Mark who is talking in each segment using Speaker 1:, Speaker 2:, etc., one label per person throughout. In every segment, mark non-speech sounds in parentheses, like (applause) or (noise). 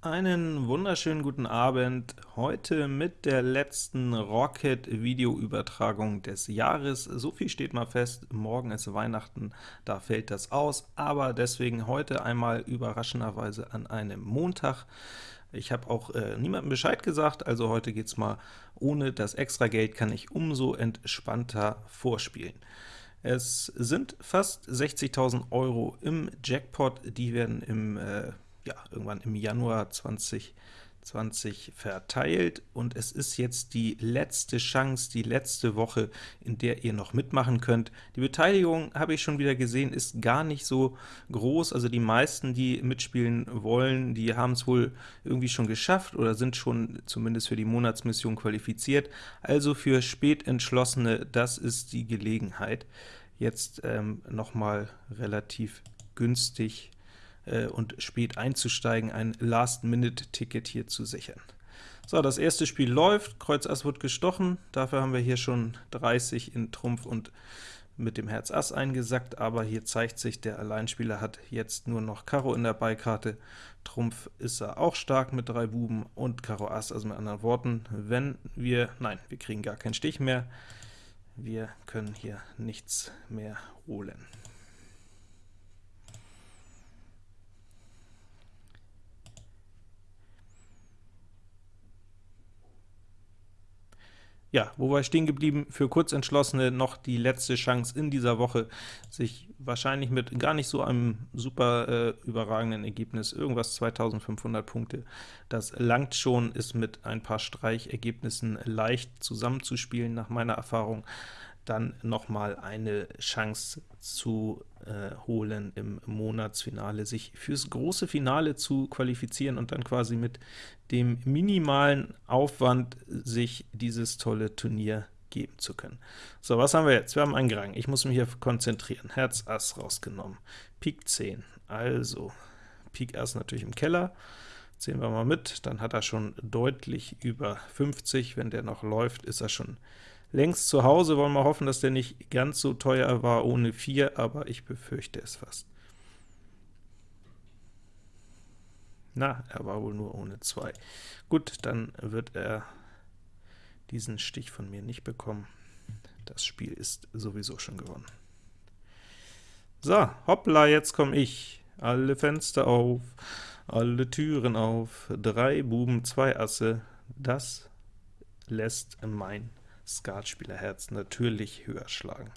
Speaker 1: Einen wunderschönen guten Abend, heute mit der letzten Rocket-Videoübertragung des Jahres. So viel steht mal fest, morgen ist Weihnachten, da fällt das aus, aber deswegen heute einmal überraschenderweise an einem Montag. Ich habe auch äh, niemandem Bescheid gesagt, also heute geht's mal ohne das Extrageld, kann ich umso entspannter vorspielen. Es sind fast 60.000 Euro im Jackpot, die werden im äh, ja, irgendwann im Januar 2020 verteilt, und es ist jetzt die letzte Chance, die letzte Woche, in der ihr noch mitmachen könnt. Die Beteiligung, habe ich schon wieder gesehen, ist gar nicht so groß, also die meisten, die mitspielen wollen, die haben es wohl irgendwie schon geschafft oder sind schon zumindest für die Monatsmission qualifiziert, also für Spätentschlossene, das ist die Gelegenheit, jetzt ähm, nochmal relativ günstig äh, und spät einzusteigen, ein Last-Minute-Ticket hier zu sichern. So, das erste Spiel läuft, Kreuz Ass wird gestochen, dafür haben wir hier schon 30 in Trumpf und mit dem Herz Ass eingesackt, aber hier zeigt sich, der Alleinspieler hat jetzt nur noch Karo in der Beikarte, Trumpf ist er auch stark mit drei Buben und Karo Ass, also mit anderen Worten, wenn wir, nein, wir kriegen gar keinen Stich mehr, wir können hier nichts mehr holen. Ja, wo war ich stehen geblieben? Für Kurzentschlossene noch die letzte Chance in dieser Woche, sich wahrscheinlich mit gar nicht so einem super äh, überragenden Ergebnis, irgendwas 2500 Punkte, das langt schon, ist mit ein paar Streichergebnissen leicht zusammenzuspielen, nach meiner Erfahrung dann nochmal eine Chance zu äh, holen im Monatsfinale, sich fürs große Finale zu qualifizieren und dann quasi mit dem minimalen Aufwand sich dieses tolle Turnier geben zu können. So, was haben wir jetzt? Wir haben einen Grang. Ich muss mich hier konzentrieren. Herz Ass rausgenommen. Pik 10. Also, Pik Ass natürlich im Keller. Sehen wir mal mit. Dann hat er schon deutlich über 50. Wenn der noch läuft, ist er schon längst zu Hause. Wollen wir hoffen, dass der nicht ganz so teuer war ohne 4, aber ich befürchte es fast. Na, er war wohl nur ohne 2. Gut, dann wird er diesen Stich von mir nicht bekommen. Das Spiel ist sowieso schon gewonnen. So, hoppla, jetzt komme ich. Alle Fenster auf, alle Türen auf, drei Buben, zwei Asse. Das lässt mein Skatspielerherz natürlich höher schlagen.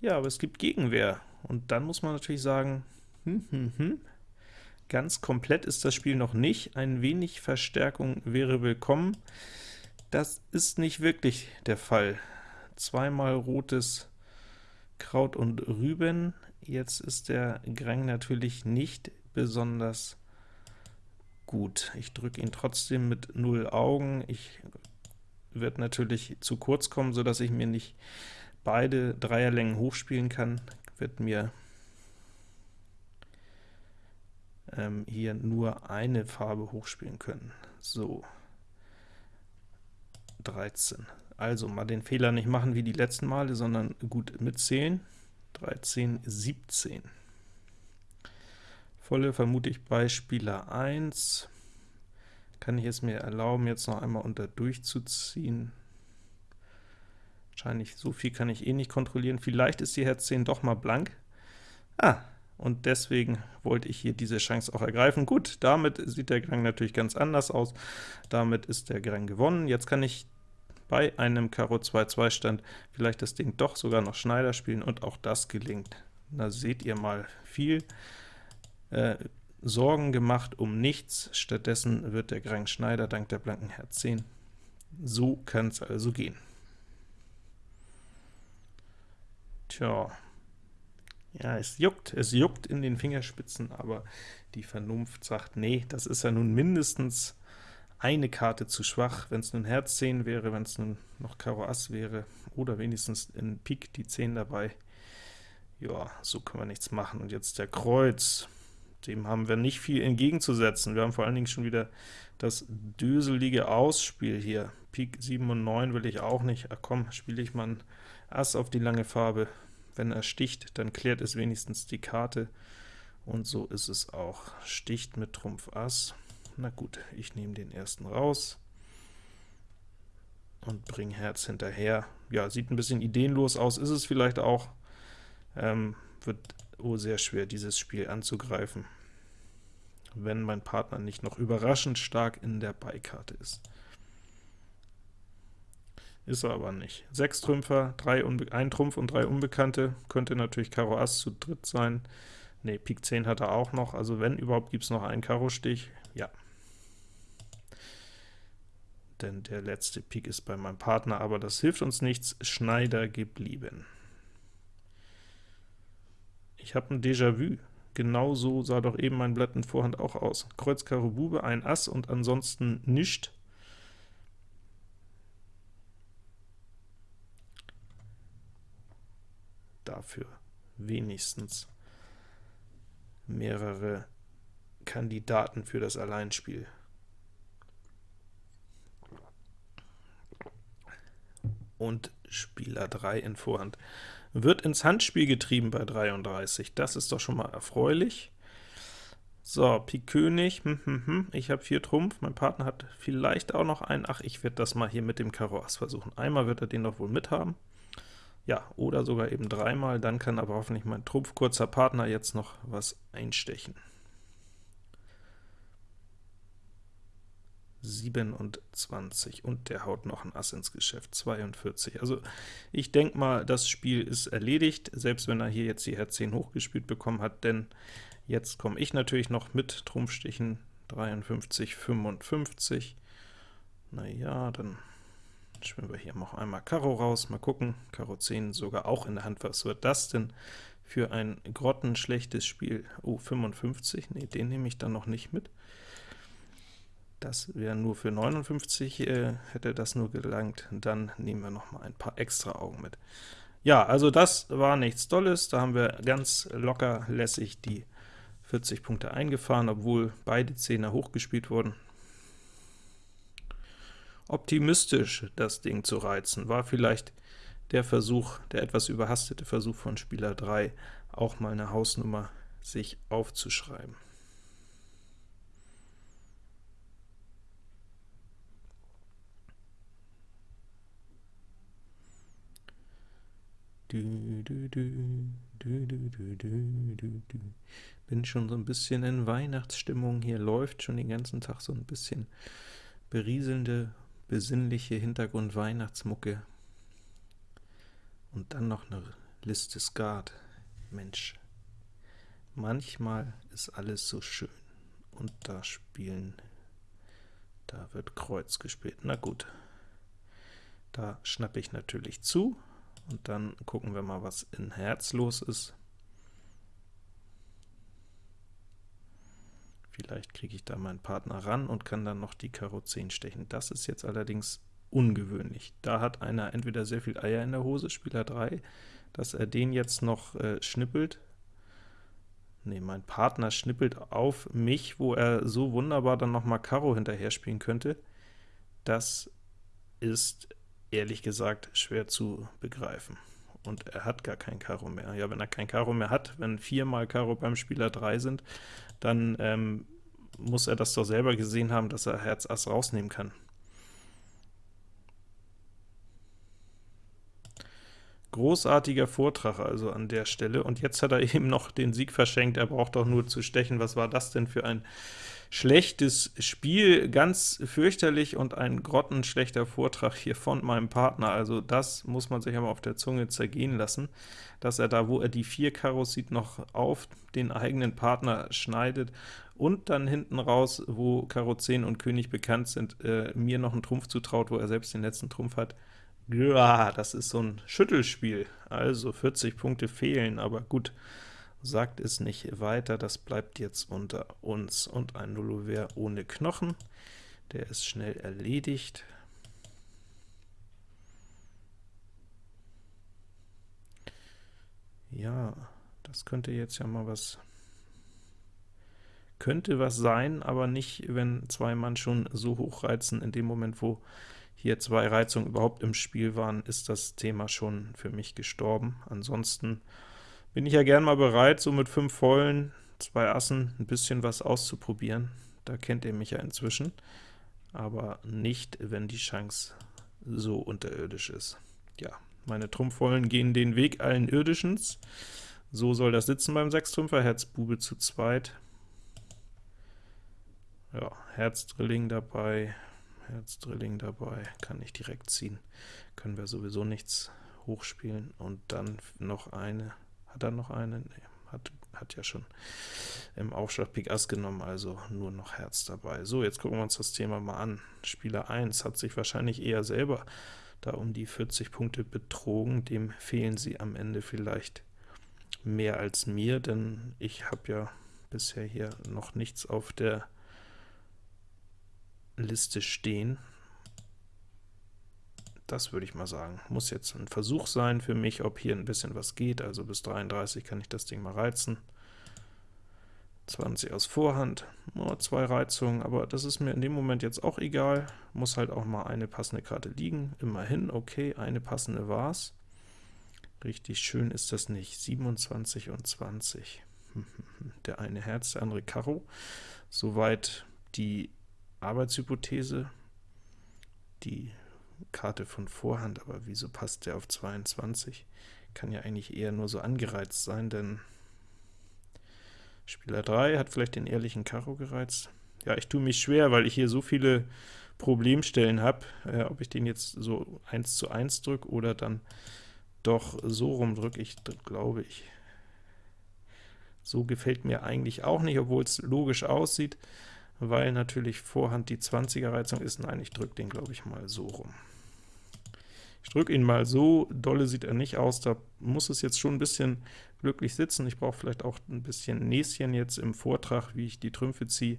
Speaker 1: Ja, aber es gibt Gegenwehr, und dann muss man natürlich sagen, hm, hm, hm, ganz komplett ist das Spiel noch nicht, ein wenig Verstärkung wäre willkommen. Das ist nicht wirklich der Fall. Zweimal rotes Kraut und Rüben, jetzt ist der Grang natürlich nicht besonders gut. Ich drücke ihn trotzdem mit 0 Augen, ich wird natürlich zu kurz kommen, so dass ich mir nicht beide Dreierlängen hochspielen kann, wird mir ähm, hier nur eine Farbe hochspielen können. So, 13. Also mal den Fehler nicht machen wie die letzten Male, sondern gut mitzählen. 13, 17. Volle vermute ich bei Spieler 1 kann ich es mir erlauben, jetzt noch einmal unter durchzuziehen. Wahrscheinlich so viel kann ich eh nicht kontrollieren. Vielleicht ist die Herz 10 doch mal blank. Ah, und deswegen wollte ich hier diese Chance auch ergreifen. Gut, damit sieht der Grang natürlich ganz anders aus. Damit ist der Grang gewonnen. Jetzt kann ich bei einem Karo 2-2 Stand vielleicht das Ding doch sogar noch Schneider spielen, und auch das gelingt. Da seht ihr mal viel äh, Sorgen gemacht um nichts, stattdessen wird der Grang Schneider dank der blanken Herz 10. So kann es also gehen. Tja, ja, es juckt, es juckt in den Fingerspitzen, aber die Vernunft sagt, nee, das ist ja nun mindestens eine Karte zu schwach, wenn es nun Herz 10 wäre, wenn es nun noch Karo Ass wäre, oder wenigstens in Pik die 10 dabei. Ja, so können wir nichts machen. Und jetzt der Kreuz dem haben wir nicht viel entgegenzusetzen. Wir haben vor allen Dingen schon wieder das döselige Ausspiel hier. Pik 7 und 9 will ich auch nicht. Ach komm, spiele ich mal ein Ass auf die lange Farbe. Wenn er sticht, dann klärt es wenigstens die Karte, Und so ist es auch. Sticht mit Trumpf Ass. Na gut, ich nehme den ersten raus und bringe Herz hinterher. Ja, sieht ein bisschen ideenlos aus, ist es vielleicht auch. Ähm, wird oh sehr schwer, dieses Spiel anzugreifen, wenn mein Partner nicht noch überraschend stark in der Beikarte ist. Ist er aber nicht. Sechs Trümpfer, drei ein Trumpf und drei Unbekannte, könnte natürlich Karo Ass zu dritt sein. Ne, Pik 10 hat er auch noch, also wenn überhaupt gibt es noch einen Karo-Stich, ja. Denn der letzte Pik ist bei meinem Partner, aber das hilft uns nichts, Schneider geblieben. Ich habe ein Déjà-vu. Genauso sah doch eben mein Blatt in Vorhand auch aus. Kreuz, Karo, Bube, ein Ass und ansonsten nischt. Dafür wenigstens mehrere Kandidaten für das Alleinspiel. Und Spieler 3 in Vorhand wird ins Handspiel getrieben bei 33. Das ist doch schon mal erfreulich. So, Pik König, hm, hm, hm. ich habe 4 Trumpf, mein Partner hat vielleicht auch noch einen, ach, ich werde das mal hier mit dem Karo Ass versuchen. Einmal wird er den doch wohl mithaben. Ja, oder sogar eben dreimal, dann kann aber hoffentlich mein trumpfkurzer Partner jetzt noch was einstechen. 27 und der haut noch ein Ass ins Geschäft, 42. Also ich denke mal, das Spiel ist erledigt, selbst wenn er hier jetzt die Herz 10 hochgespielt bekommen hat, denn jetzt komme ich natürlich noch mit Trumpfstichen 53, 55. Naja, dann Spielen wir hier noch einmal Karo raus, mal gucken, Karo 10 sogar auch in der Hand, was wird das denn für ein grottenschlechtes Spiel? Oh, 55, nee, den nehme ich dann noch nicht mit. Das wäre nur für 59, äh, hätte das nur gelangt, dann nehmen wir noch mal ein paar extra Augen mit. Ja, also das war nichts Dolles, da haben wir ganz locker lässig die 40 Punkte eingefahren, obwohl beide Zehner hochgespielt wurden optimistisch, das Ding zu reizen. War vielleicht der Versuch, der etwas überhastete Versuch von Spieler 3, auch mal eine Hausnummer sich aufzuschreiben. Bin schon so ein bisschen in Weihnachtsstimmung, hier läuft schon den ganzen Tag so ein bisschen berieselnde besinnliche Hintergrund-Weihnachtsmucke und dann noch eine Liste Skat. Mensch, manchmal ist alles so schön. Und da spielen, da wird Kreuz gespielt. Na gut, da schnappe ich natürlich zu, und dann gucken wir mal, was in Herz los ist. Vielleicht kriege ich da meinen Partner ran und kann dann noch die Karo 10 stechen. Das ist jetzt allerdings ungewöhnlich. Da hat einer entweder sehr viel Eier in der Hose, Spieler 3, dass er den jetzt noch äh, schnippelt. Ne, mein Partner schnippelt auf mich, wo er so wunderbar dann noch mal Karo hinterher spielen könnte. Das ist ehrlich gesagt schwer zu begreifen. Und er hat gar kein Karo mehr. Ja, wenn er kein Karo mehr hat, wenn viermal Karo beim Spieler 3 sind, dann ähm, muss er das doch selber gesehen haben, dass er Herz Ass rausnehmen kann. Großartiger Vortrag also an der Stelle, und jetzt hat er (laughs) eben noch den Sieg verschenkt, er braucht doch nur zu stechen. Was war das denn für ein schlechtes Spiel, ganz fürchterlich und ein grottenschlechter Vortrag hier von meinem Partner, also das muss man sich aber auf der Zunge zergehen lassen, dass er da, wo er die vier Karos sieht, noch auf den eigenen Partner schneidet und dann hinten raus, wo Karo 10 und König bekannt sind, äh, mir noch einen Trumpf zutraut, wo er selbst den letzten Trumpf hat. Ja, das ist so ein Schüttelspiel, also 40 Punkte fehlen, aber gut, sagt es nicht weiter, das bleibt jetzt unter uns. Und ein Nullover ohne Knochen, der ist schnell erledigt. Ja, das könnte jetzt ja mal was könnte was sein, aber nicht, wenn zwei Mann schon so hoch reizen. In dem Moment, wo hier zwei Reizungen überhaupt im Spiel waren, ist das Thema schon für mich gestorben. Ansonsten bin ich ja gern mal bereit, so mit fünf Vollen zwei Assen ein bisschen was auszuprobieren. Da kennt ihr mich ja inzwischen, aber nicht, wenn die Chance so unterirdisch ist. Ja, meine Trumpfvollen gehen den Weg allen Irdischens. So soll das sitzen beim Sechstrümpfer, Herz Bube zu zweit. Ja, Herz Drilling dabei, Herz Drilling dabei, kann ich direkt ziehen. Können wir sowieso nichts hochspielen. Und dann noch eine, hat er noch eine? Nee, hat, hat ja schon im Aufschlag Pik Ass genommen, also nur noch Herz dabei. So, jetzt gucken wir uns das Thema mal an. Spieler 1 hat sich wahrscheinlich eher selber da um die 40 Punkte betrogen, dem fehlen sie am Ende vielleicht mehr als mir, denn ich habe ja bisher hier noch nichts auf der Liste stehen. Das würde ich mal sagen. Muss jetzt ein Versuch sein für mich, ob hier ein bisschen was geht. Also bis 33 kann ich das Ding mal reizen. 20 aus Vorhand, oh, zwei Reizungen, aber das ist mir in dem Moment jetzt auch egal. Muss halt auch mal eine passende Karte liegen. Immerhin, okay, eine passende war's. Richtig schön ist das nicht. 27 und 20. (laughs) Der eine Herz, der andere Karo. Soweit die Arbeitshypothese. Die Karte von Vorhand, aber wieso passt der auf 22? Kann ja eigentlich eher nur so angereizt sein, denn Spieler 3 hat vielleicht den ehrlichen Karo gereizt. Ja, ich tue mich schwer, weil ich hier so viele Problemstellen habe, äh, ob ich den jetzt so 1 zu 1 drücke oder dann doch so rumdrücke. Ich glaube, ich so gefällt mir eigentlich auch nicht, obwohl es logisch aussieht, weil natürlich Vorhand die 20er Reizung ist. Nein, ich drücke den, glaube ich, mal so rum. Ich drücke ihn mal so, dolle sieht er nicht aus, da muss es jetzt schon ein bisschen glücklich sitzen. Ich brauche vielleicht auch ein bisschen Näschen jetzt im Vortrag, wie ich die Trümpfe ziehe.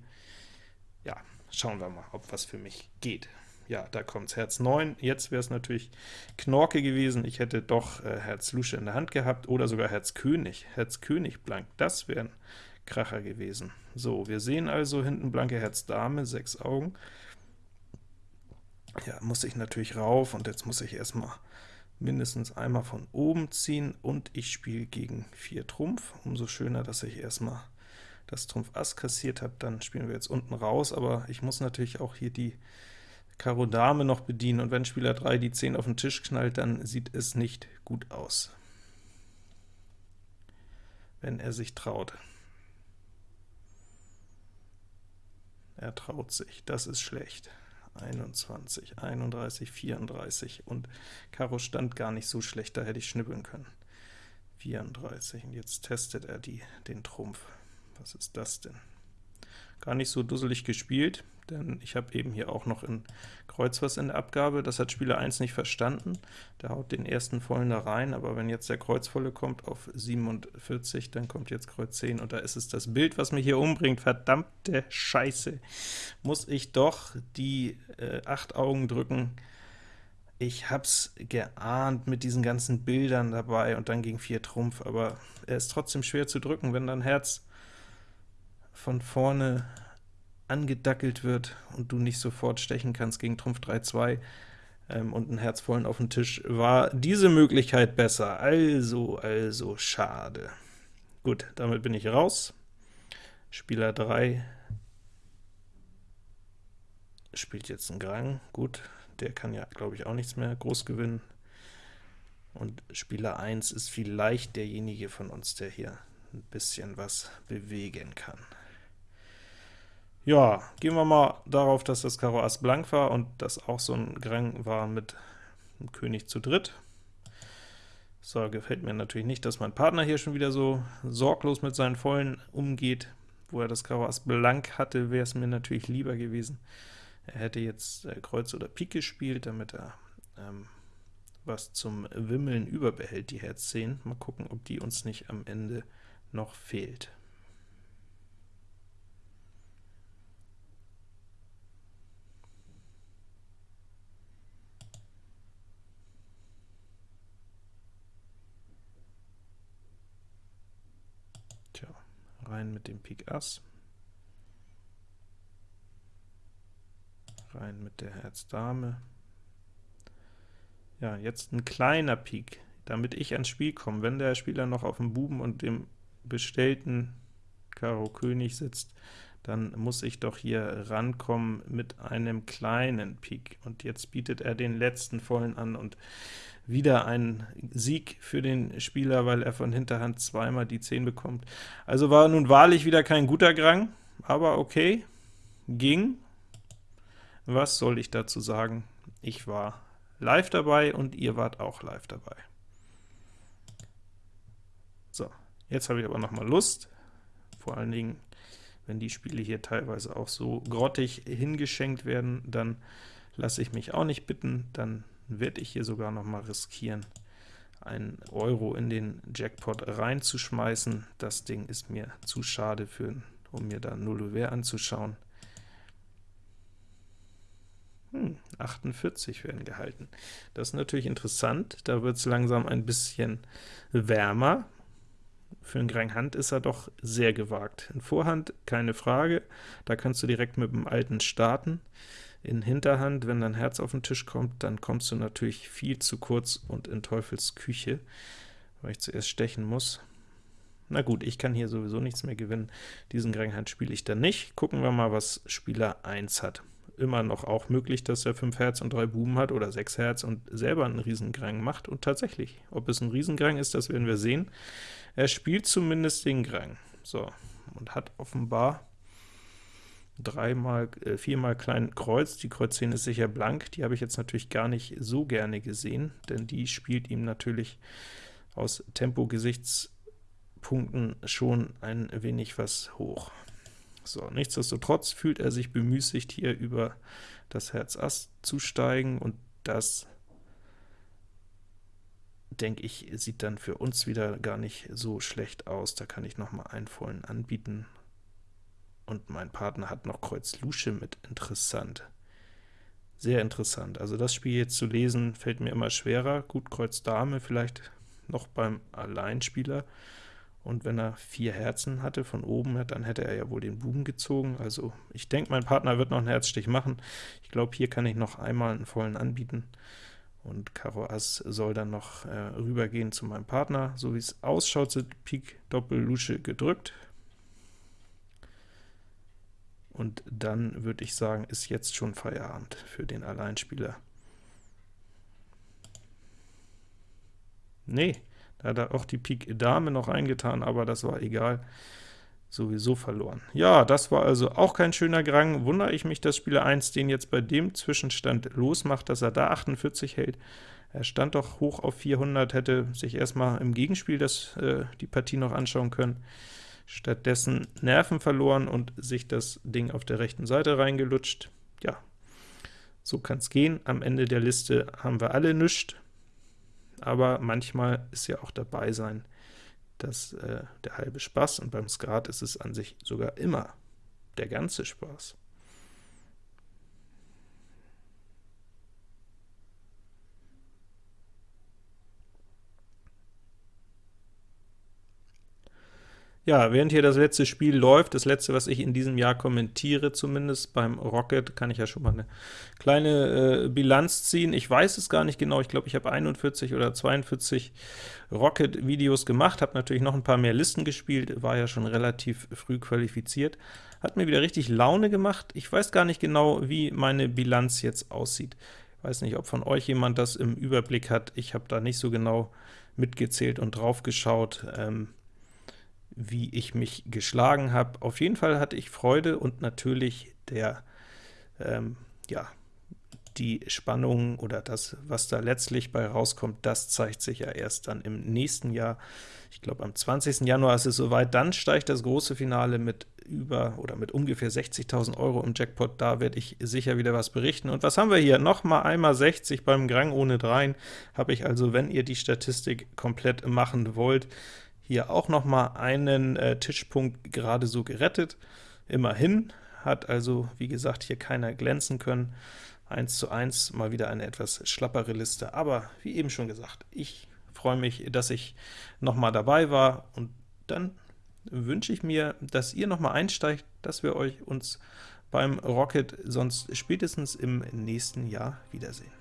Speaker 1: Ja, schauen wir mal, ob was für mich geht. Ja, da kommt's Herz 9. Jetzt wäre es natürlich Knorke gewesen. Ich hätte doch äh, Herz Lusche in der Hand gehabt, oder sogar Herz König. Herz König blank, das wäre ein Kracher gewesen. So, wir sehen also hinten blanke Herz Dame, sechs Augen. Ja, muss ich natürlich rauf, und jetzt muss ich erstmal mindestens einmal von oben ziehen, und ich spiele gegen 4 Trumpf. Umso schöner, dass ich erstmal das Trumpf Ass kassiert habe, dann spielen wir jetzt unten raus, aber ich muss natürlich auch hier die Karo Dame noch bedienen, und wenn Spieler 3 die 10 auf den Tisch knallt, dann sieht es nicht gut aus, wenn er sich traut. Er traut sich, das ist schlecht. 21, 31, 34 und Karo stand gar nicht so schlecht, da hätte ich schnippeln können. 34, und jetzt testet er die, den Trumpf. Was ist das denn? Gar nicht so dusselig gespielt, denn ich habe eben hier auch noch in Kreuz was in der Abgabe. Das hat Spieler 1 nicht verstanden. Der haut den ersten vollen da rein, aber wenn jetzt der Kreuzvolle kommt auf 47, dann kommt jetzt Kreuz 10, und da ist es das Bild, was mich hier umbringt. Verdammte Scheiße! Muss ich doch die äh, 8 Augen drücken. Ich hab's geahnt mit diesen ganzen Bildern dabei und dann ging 4 Trumpf, aber er ist trotzdem schwer zu drücken, wenn dann Herz von vorne angedackelt wird und du nicht sofort stechen kannst gegen Trumpf 3-2 ähm, und einen Herzvollen auf dem Tisch, war diese Möglichkeit besser. Also, also, schade. Gut, damit bin ich raus. Spieler 3 spielt jetzt einen Grang. Gut, der kann ja, glaube ich, auch nichts mehr groß gewinnen. Und Spieler 1 ist vielleicht derjenige von uns, der hier ein bisschen was bewegen kann. Ja, gehen wir mal darauf, dass das Karo Ass blank war und das auch so ein Grang war mit dem König zu dritt. So, gefällt mir natürlich nicht, dass mein Partner hier schon wieder so sorglos mit seinen Vollen umgeht. Wo er das Karo Ass blank hatte, wäre es mir natürlich lieber gewesen. Er hätte jetzt äh, Kreuz oder Pik gespielt, damit er ähm, was zum Wimmeln überbehält, die Herz 10. Mal gucken, ob die uns nicht am Ende noch fehlt. Rein mit dem Pik Ass, rein mit der Herz Dame. Ja, jetzt ein kleiner Pik, damit ich ans Spiel komme. Wenn der Spieler noch auf dem Buben und dem bestellten Karo König sitzt, dann muss ich doch hier rankommen mit einem kleinen Pik. Und jetzt bietet er den letzten vollen an und wieder ein Sieg für den Spieler, weil er von Hinterhand zweimal die 10 bekommt. Also war nun wahrlich wieder kein guter Grang, aber okay, ging. Was soll ich dazu sagen? Ich war live dabei und ihr wart auch live dabei. So, jetzt habe ich aber noch mal Lust, vor allen Dingen, wenn die Spiele hier teilweise auch so grottig hingeschenkt werden, dann lasse ich mich auch nicht bitten, dann werde ich hier sogar noch mal riskieren, einen Euro in den Jackpot reinzuschmeißen. Das Ding ist mir zu schade, für, um mir da Nullover anzuschauen. Hm, 48 werden gehalten. Das ist natürlich interessant, da wird es langsam ein bisschen wärmer. Für einen Grand Hand ist er doch sehr gewagt. In Vorhand keine Frage, da kannst du direkt mit dem Alten starten in Hinterhand, wenn dein Herz auf den Tisch kommt, dann kommst du natürlich viel zu kurz und in Teufels Küche, weil ich zuerst stechen muss. Na gut, ich kann hier sowieso nichts mehr gewinnen. Diesen Gränghand spiele ich dann nicht. Gucken wir mal, was Spieler 1 hat. Immer noch auch möglich, dass er 5 Herz und 3 Buben hat, oder 6 Herz und selber einen Riesengrang macht. Und tatsächlich, ob es ein Riesengrang ist, das werden wir sehen. Er spielt zumindest den Grang. So, und hat offenbar dreimal, äh, viermal klein Kreuz, die Kreuz 10 ist sicher blank, die habe ich jetzt natürlich gar nicht so gerne gesehen, denn die spielt ihm natürlich aus Tempo-Gesichtspunkten schon ein wenig was hoch. So, nichtsdestotrotz fühlt er sich bemüßigt, hier über das Herz Ass zu steigen, und das, denke ich, sieht dann für uns wieder gar nicht so schlecht aus. Da kann ich noch mal einen vollen anbieten, und mein Partner hat noch Kreuz Lusche mit, interessant. Sehr interessant. Also das Spiel jetzt zu lesen, fällt mir immer schwerer. Gut, Kreuz Dame vielleicht noch beim Alleinspieler, und wenn er vier Herzen hatte von oben, dann hätte er ja wohl den Buben gezogen. Also ich denke, mein Partner wird noch einen Herzstich machen. Ich glaube, hier kann ich noch einmal einen vollen anbieten, und Karo Ass soll dann noch äh, rübergehen zu meinem Partner. So wie es ausschaut, sind Pik Doppel Lusche gedrückt. Und dann würde ich sagen, ist jetzt schon Feierabend für den Alleinspieler. Nee, da hat er auch die Pik Dame noch eingetan, aber das war egal, sowieso verloren. Ja, das war also auch kein schöner Grang. Wundere ich mich, dass Spieler 1 den jetzt bei dem Zwischenstand losmacht, dass er da 48 hält. Er stand doch hoch auf 400, hätte sich erstmal im Gegenspiel das, äh, die Partie noch anschauen können stattdessen Nerven verloren und sich das Ding auf der rechten Seite reingelutscht. Ja, so kann es gehen. Am Ende der Liste haben wir alle nichts, aber manchmal ist ja auch dabei sein, dass äh, der halbe Spaß, und beim Skat ist es an sich sogar immer der ganze Spaß. Ja, während hier das letzte Spiel läuft, das letzte, was ich in diesem Jahr kommentiere zumindest, beim Rocket, kann ich ja schon mal eine kleine äh, Bilanz ziehen. Ich weiß es gar nicht genau, ich glaube, ich habe 41 oder 42 Rocket-Videos gemacht, habe natürlich noch ein paar mehr Listen gespielt, war ja schon relativ früh qualifiziert. Hat mir wieder richtig Laune gemacht. Ich weiß gar nicht genau, wie meine Bilanz jetzt aussieht. Ich weiß nicht, ob von euch jemand das im Überblick hat. Ich habe da nicht so genau mitgezählt und drauf geschaut. Ähm, wie ich mich geschlagen habe. Auf jeden Fall hatte ich Freude und natürlich der, ähm, ja, die Spannung oder das, was da letztlich bei rauskommt, das zeigt sich ja erst dann im nächsten Jahr. Ich glaube, am 20. Januar ist es soweit. Dann steigt das große Finale mit über oder mit ungefähr 60.000 Euro im Jackpot. Da werde ich sicher wieder was berichten. Und was haben wir hier? Nochmal einmal 60 beim Grang ohne Dreien. Habe ich also, wenn ihr die Statistik komplett machen wollt, hier auch noch mal einen äh, Tischpunkt gerade so gerettet. Immerhin hat also, wie gesagt, hier keiner glänzen können. 1 zu 1, mal wieder eine etwas schlappere Liste, aber wie eben schon gesagt, ich freue mich, dass ich noch mal dabei war, und dann wünsche ich mir, dass ihr noch mal einsteigt, dass wir euch uns beim Rocket sonst spätestens im nächsten Jahr wiedersehen.